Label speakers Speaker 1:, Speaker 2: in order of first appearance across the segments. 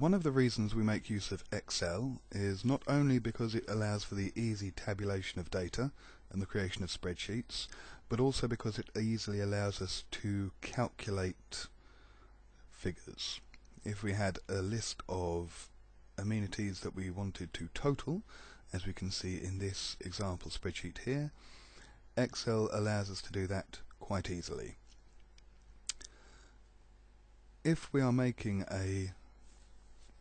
Speaker 1: One of the reasons we make use of Excel is not only because it allows for the easy tabulation of data and the creation of spreadsheets, but also because it easily allows us to calculate figures. If we had a list of amenities that we wanted to total, as we can see in this example spreadsheet here, Excel allows us to do that quite easily. If we are making a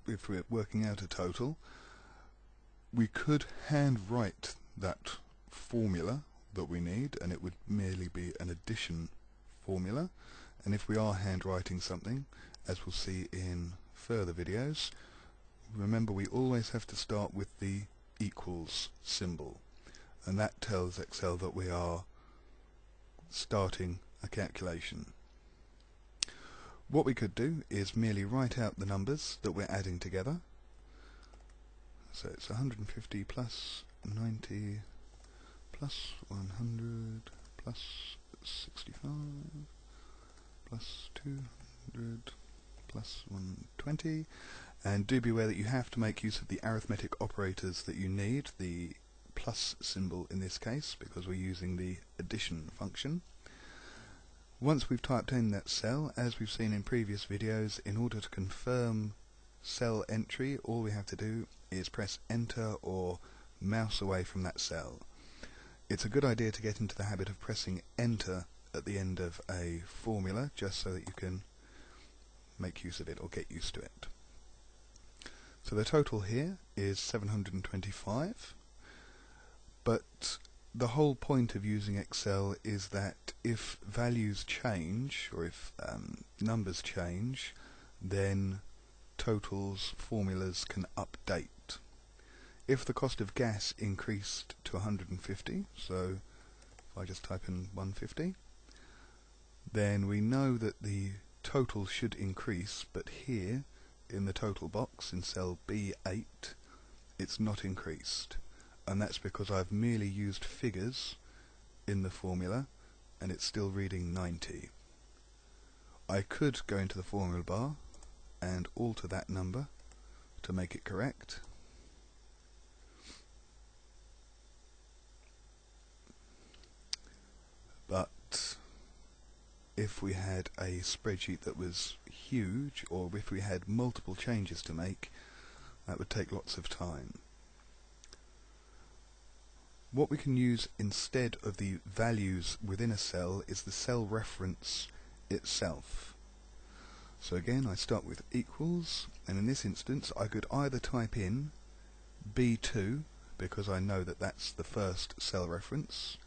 Speaker 1: if we're working out a total, we could hand write that formula that we need and it would merely be an addition formula. And if we are handwriting something as we'll see in further videos remember we always have to start with the equals symbol. And that tells Excel that we are starting a calculation what we could do is merely write out the numbers that we're adding together. So it's 150 plus 90 plus 100 plus 65 plus 200 plus 120 and do be aware that you have to make use of the arithmetic operators that you need, the plus symbol in this case because we're using the addition function. Once we've typed in that cell, as we've seen in previous videos, in order to confirm cell entry, all we have to do is press enter or mouse away from that cell. It's a good idea to get into the habit of pressing enter at the end of a formula, just so that you can make use of it or get used to it. So the total here is 725, but the whole point of using Excel is that if values change or if um, numbers change then totals formulas can update. If the cost of gas increased to 150 so if I just type in 150 then we know that the total should increase but here in the total box in cell B8 it's not increased and that's because I've merely used figures in the formula and it's still reading 90. I could go into the formula bar and alter that number to make it correct. But if we had a spreadsheet that was huge or if we had multiple changes to make that would take lots of time. What we can use instead of the values within a cell is the cell reference itself. So again I start with equals and in this instance I could either type in B2 because I know that that's the first cell reference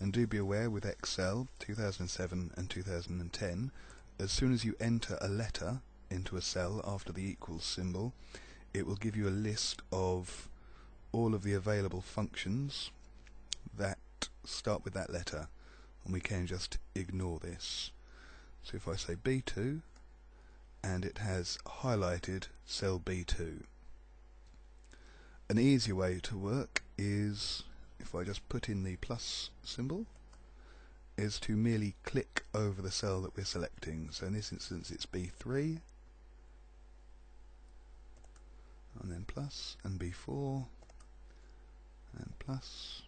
Speaker 1: and do be aware with Excel 2007 and 2010 as soon as you enter a letter into a cell after the equals symbol it will give you a list of all of the available functions that start with that letter and we can just ignore this. So if I say B2 and it has highlighted cell B2. An easier way to work is if I just put in the plus symbol is to merely click over the cell that we're selecting. So in this instance it's B3 and then plus and B4 and plus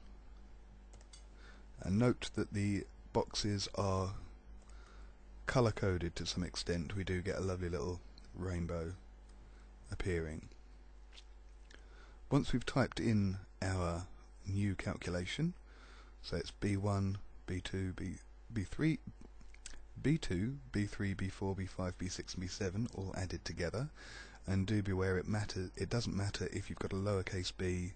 Speaker 1: and note that the boxes are color coded to some extent. We do get a lovely little rainbow appearing. Once we've typed in our new calculation so it's B1 B2 B, B3 B2 B3 B4 B5 B6 and B7 all added together. And do beware it matters it doesn't matter if you've got a lowercase b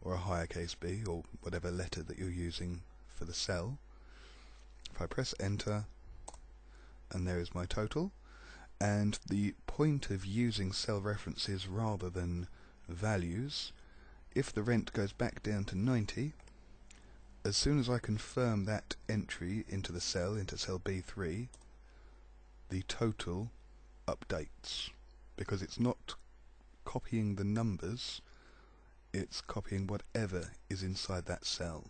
Speaker 1: or a higher case b or whatever letter that you're using for the cell. If I press enter and there is my total. And the point of using cell references rather than values if the rent goes back down to 90 as soon as I confirm that entry into the cell into cell B3 the total updates. Because it's not copying the numbers it's copying whatever is inside that cell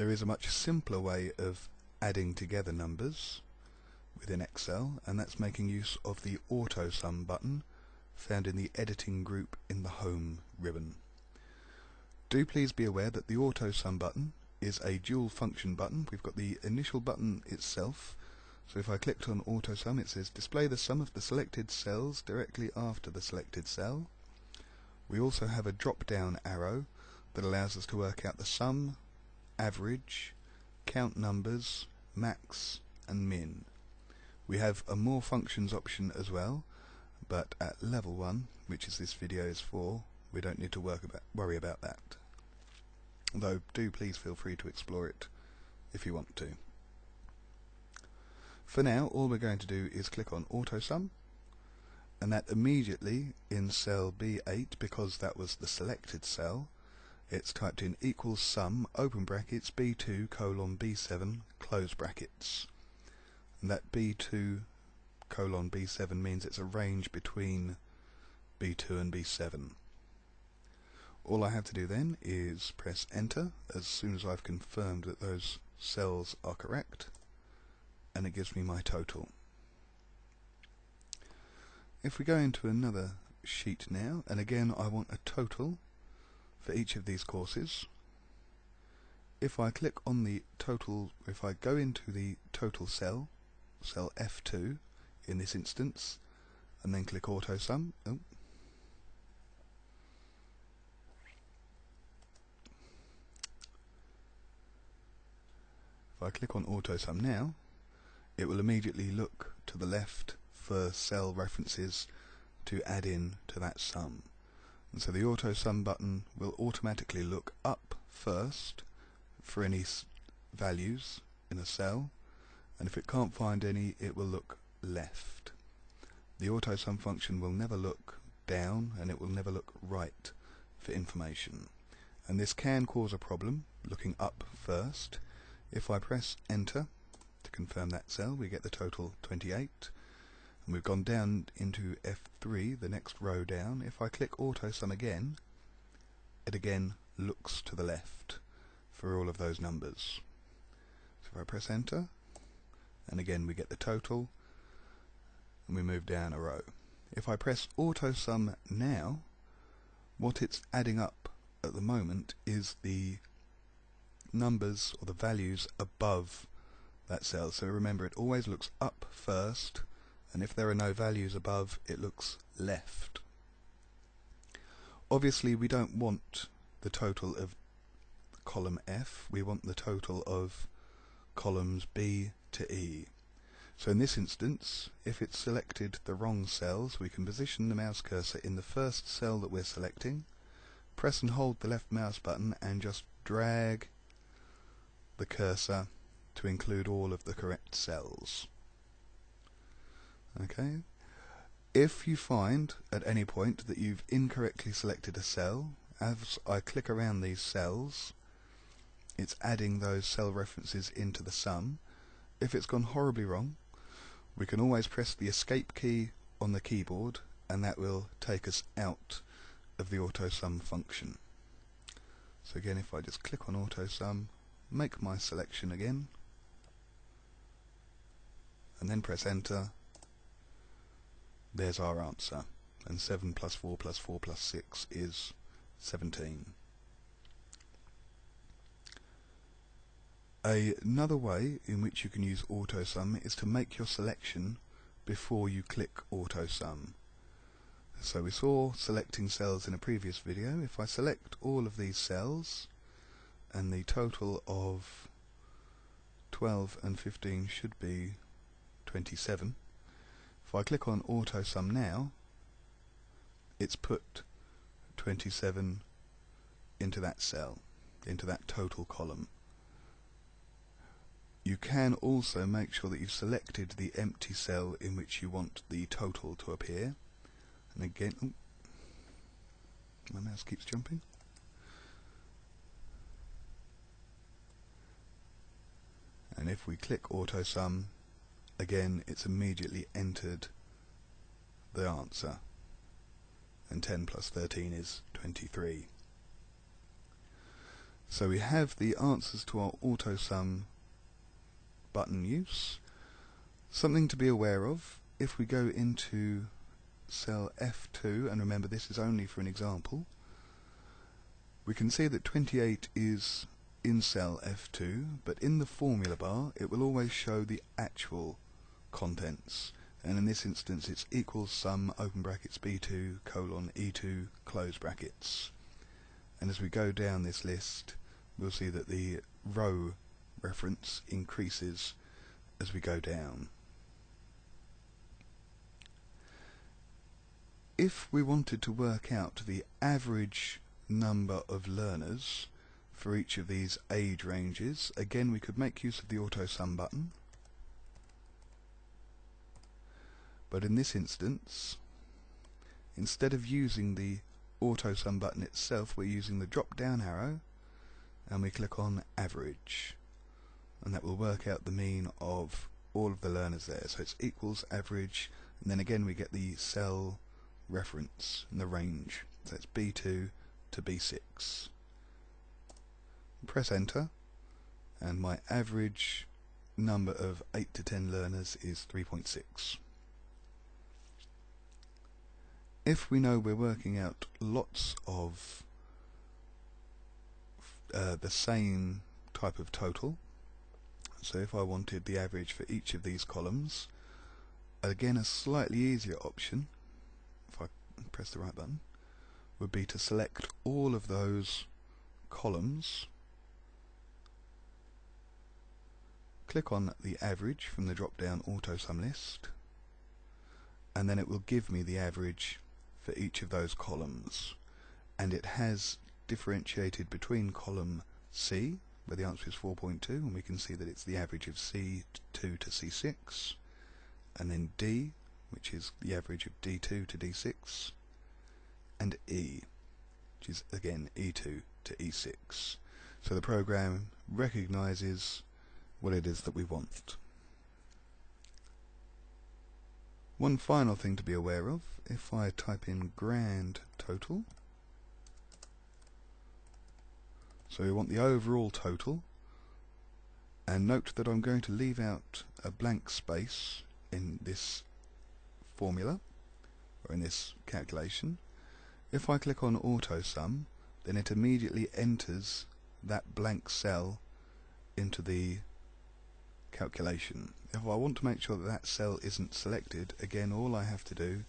Speaker 1: there is a much simpler way of adding together numbers within Excel and that's making use of the Auto Sum button found in the Editing group in the Home ribbon. Do please be aware that the Auto Sum button is a dual function button. We've got the initial button itself so if I clicked on Auto Sum it says display the sum of the selected cells directly after the selected cell. We also have a drop down arrow that allows us to work out the sum, average, count numbers, max and min. We have a more functions option as well, but at level 1, which is this video is for, we don't need to work about, worry about that. Though do please feel free to explore it if you want to. For now, all we're going to do is click on Auto Sum, and that immediately in cell B8, because that was the selected cell, it's typed in equals sum, open brackets, B2 colon B7, close brackets. And that B2 colon B7 means it's a range between B2 and B7. All I have to do then is press enter as soon as I've confirmed that those cells are correct and it gives me my total. If we go into another sheet now and again I want a total for each of these courses if I click on the total if I go into the total cell cell F2 in this instance and then click auto sum oh. if I click on auto sum now it will immediately look to the left for cell references to add in to that sum and so the auto sum button will automatically look up first for any values in a cell and if it can't find any it will look left. The auto sum function will never look down and it will never look right for information and this can cause a problem looking up first. If I press enter to confirm that cell we get the total 28 and we've gone down into F3, the next row down. If I click Auto Sum again, it again looks to the left for all of those numbers. So if I press Enter, and again we get the total, and we move down a row. If I press Auto Sum now, what it's adding up at the moment is the numbers or the values above that cell. So remember, it always looks up first and if there are no values above it looks left. Obviously we don't want the total of column F, we want the total of columns B to E. So in this instance, if it's selected the wrong cells, we can position the mouse cursor in the first cell that we're selecting, press and hold the left mouse button and just drag the cursor to include all of the correct cells. Okay. If you find at any point that you've incorrectly selected a cell, as I click around these cells, it's adding those cell references into the sum. If it's gone horribly wrong, we can always press the escape key on the keyboard and that will take us out of the auto sum function. So again if I just click on auto sum, make my selection again, and then press enter, there's our answer. And 7 plus 4 plus 4 plus 6 is 17. Another way in which you can use AutoSum is to make your selection before you click AutoSum. So we saw selecting cells in a previous video. If I select all of these cells, and the total of 12 and 15 should be 27, if I click on Auto Sum now, it's put 27 into that cell, into that total column. You can also make sure that you've selected the empty cell in which you want the total to appear. And again, oh, my mouse keeps jumping. And if we click Auto Sum, again it's immediately entered the answer. And 10 plus 13 is 23 so we have the answers to our auto sum button use. Something to be aware of, if we go into cell F2, and remember this is only for an example, we can see that 28 is in cell F2, but in the formula bar it will always show the actual contents. And in this instance it's equals sum open brackets B2 colon E2 close brackets. And as we go down this list we'll see that the row reference increases as we go down. If we wanted to work out the average number of learners for each of these age ranges, again we could make use of the auto sum button. But in this instance, instead of using the auto sum button itself, we're using the drop down arrow and we click on average. And that will work out the mean of all of the learners there. So it's equals average. And then again we get the cell reference and the range. So it's B2 to B6 press enter. And my average number of 8 to 10 learners is 3.6 if we know we're working out lots of uh, the same type of total. So if I wanted the average for each of these columns, again a slightly easier option, if I press the right button, would be to select all of those columns, click on the average from the drop down auto sum list, and then it will give me the average for each of those columns. And it has differentiated between column C, where the answer is 4.2, and we can see that it's the average of C2 to C6, and then D, which is the average of D2 to D6, and E, which is again E2 to E6. So the program recognizes what it is that we want. One final thing to be aware of, if I type in grand total, So we want the overall total and note that I'm going to leave out a blank space in this formula or in this calculation. If I click on auto sum then it immediately enters that blank cell into the calculation. If I want to make sure that that cell isn't selected again all I have to do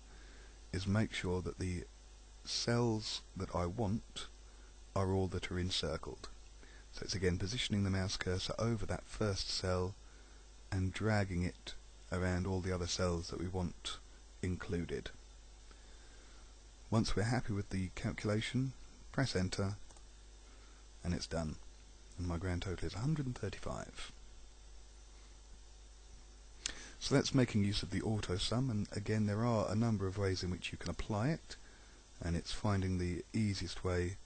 Speaker 1: is make sure that the cells that I want are all that are encircled. So it's again positioning the mouse cursor over that first cell and dragging it around all the other cells that we want included. Once we're happy with the calculation, press enter and it's done. And my grand total is 135. So that's making use of the auto sum and again there are a number of ways in which you can apply it and it's finding the easiest way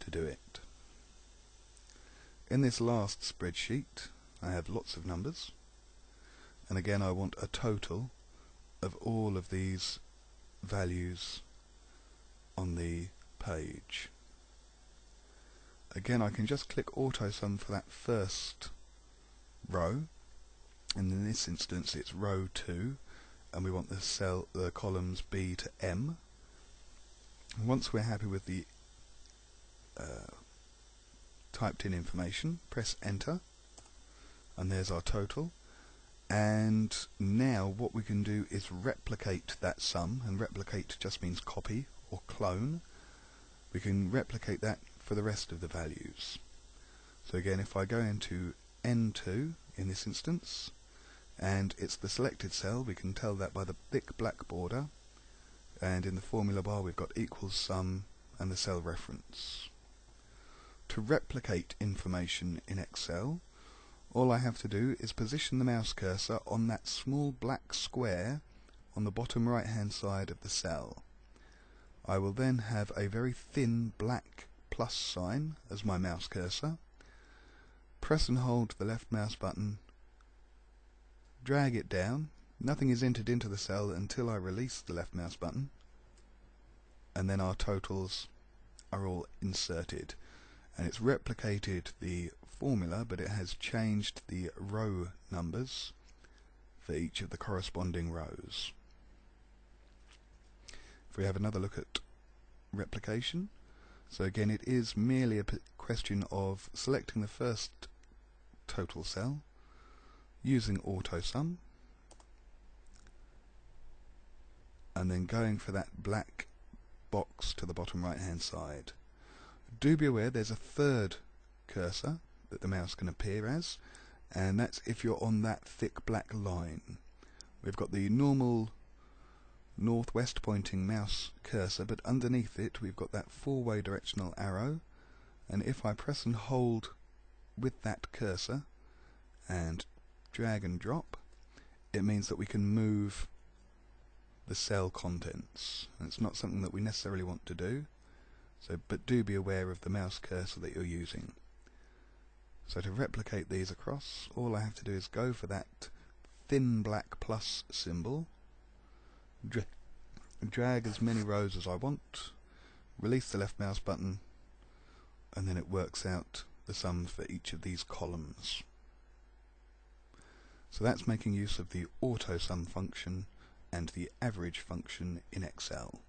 Speaker 1: to do it. In this last spreadsheet I have lots of numbers and again I want a total of all of these values on the page. Again I can just click auto sum for that first row and in this instance it's row 2 and we want the cell the columns B to M. Once we're happy with the uh, typed in information, press enter, and there's our total. And now what we can do is replicate that sum, and replicate just means copy or clone. We can replicate that for the rest of the values. So again, if I go into N2 in this instance, and it's the selected cell, we can tell that by the thick black border, and in the formula bar we've got equals sum and the cell reference. To replicate information in Excel, all I have to do is position the mouse cursor on that small black square on the bottom right hand side of the cell. I will then have a very thin black plus sign as my mouse cursor. Press and hold the left mouse button, drag it down. Nothing is entered into the cell until I release the left mouse button and then our totals are all inserted and it's replicated the formula but it has changed the row numbers for each of the corresponding rows. If we have another look at replication, so again it is merely a question of selecting the first total cell using AutoSum and then going for that black box to the bottom right hand side. Do be aware there's a third cursor that the mouse can appear as and that's if you're on that thick black line. We've got the normal northwest pointing mouse cursor but underneath it we've got that four-way directional arrow and if I press and hold with that cursor and drag and drop it means that we can move the cell contents. And it's not something that we necessarily want to do. So but do be aware of the mouse cursor that you're using. So to replicate these across all I have to do is go for that thin black plus symbol dra drag as many rows as I want release the left mouse button and then it works out the sum for each of these columns. So that's making use of the AutoSum function and the average function in Excel.